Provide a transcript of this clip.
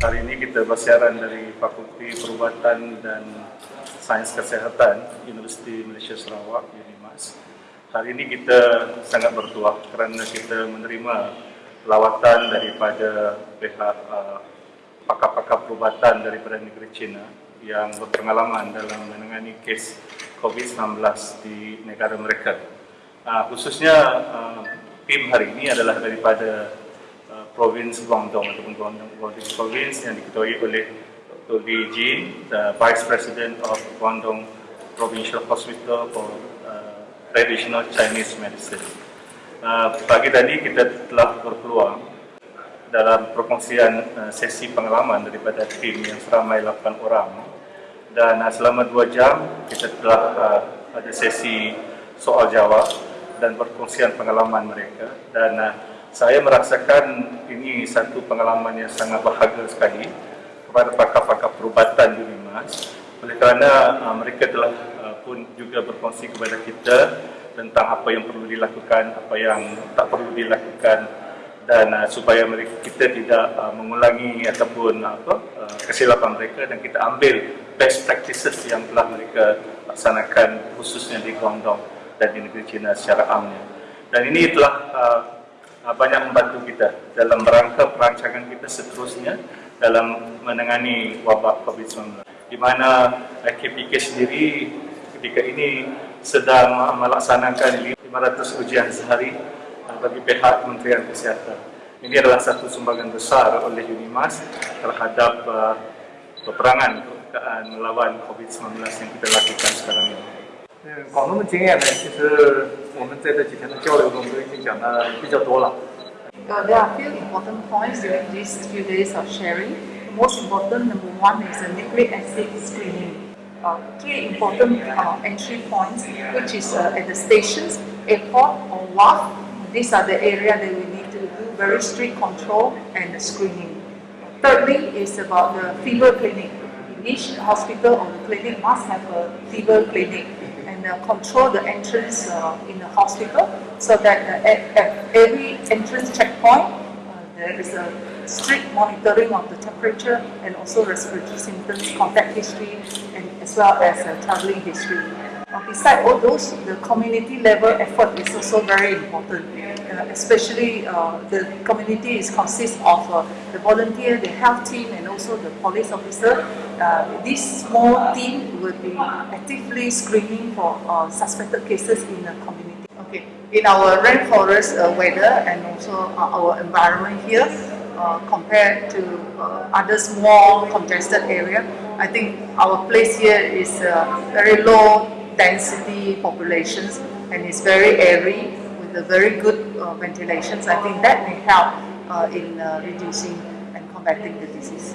Hari ini kita bersiaran dari Fakulti Perubatan dan Sains Kesehatan Universiti Malaysia Sarawak, UNIMAS. Hari ini kita sangat bertuah kerana kita menerima lawatan daripada pihak uh, pakar-pakar perubatan daripada negeri China yang berpengalaman dalam menangani kes COVID-19 di negara mereka. Uh, khususnya uh, tim hari ini adalah daripada Provinsi Guangdong ataupun Guangdong Province Province yang diketuai oleh Dr. Li Jin, the Vice President of Guangdong Provincial Hospital for uh, Traditional Chinese Medicine. Uh, pagi tadi kita telah berpeluang dalam perkongsian uh, sesi pengalaman daripada tim yang seramai 8 orang dan uh, selama 2 jam kita telah uh, ada sesi soal jawab dan perkongsian pengalaman mereka dan uh, saya merasakan ini satu pengalaman yang sangat bahagia sekali kepada pakar-pakar perubatan di Limas oleh kerana uh, mereka telah uh, pun juga berkongsi kepada kita tentang apa yang perlu dilakukan, apa yang tak perlu dilakukan dan uh, supaya mereka kita tidak uh, mengulangi ataupun uh, apa uh, kesilapan mereka dan kita ambil best practices yang telah mereka laksanakan khususnya di Guangdong dan di negeri China secara amnya. Dan ini telah uh, Ah, banyak membantu kita dalam rangka perancangan kita seterusnya dalam menangani wabak COVID-19. Di mana KPK sendiri ketika ini sedang melaksanakan 500 ujian sehari ah, bagi pihak Kementerian Kesihatan. Ini adalah satu sumbangan besar oleh UNIMAS terhadap peperangan melawan COVID-19 yang kita lakukan sekarang ini. 嗯，广东的经验呢，其实我们在这几天的交流中都已经讲的比较多了。Uh, there are a few important points during these few days of sharing. The most important, number one, is the nucleic acid screening. Uh, three important uh, entry points, which is uh, at the stations, airport, or WAF. These are the area that we need to do very strict control and screening. Thirdly, is about the fever clinic. Each hospital or clinic must have a fever clinic and uh, control the entrance uh, in the hospital so that uh, at, every entrance checkpoint uh, there is a strict monitoring of the temperature and also respiratory symptoms, contact history, and as well as uh, traveling history. Besides all those, the community level effort is also very important, uh, especially uh, the community is consists of uh, the volunteer, the health team and also the police officer. Uh, this small team will be actively screening for uh, suspected cases in the community. Okay. In our rainforest uh, weather and also our environment here, compared to other small congested area, I think our place here is very low density populations and it's very airy with a very good uh, ventilations. I think that may help uh, in uh, reducing and combating the disease.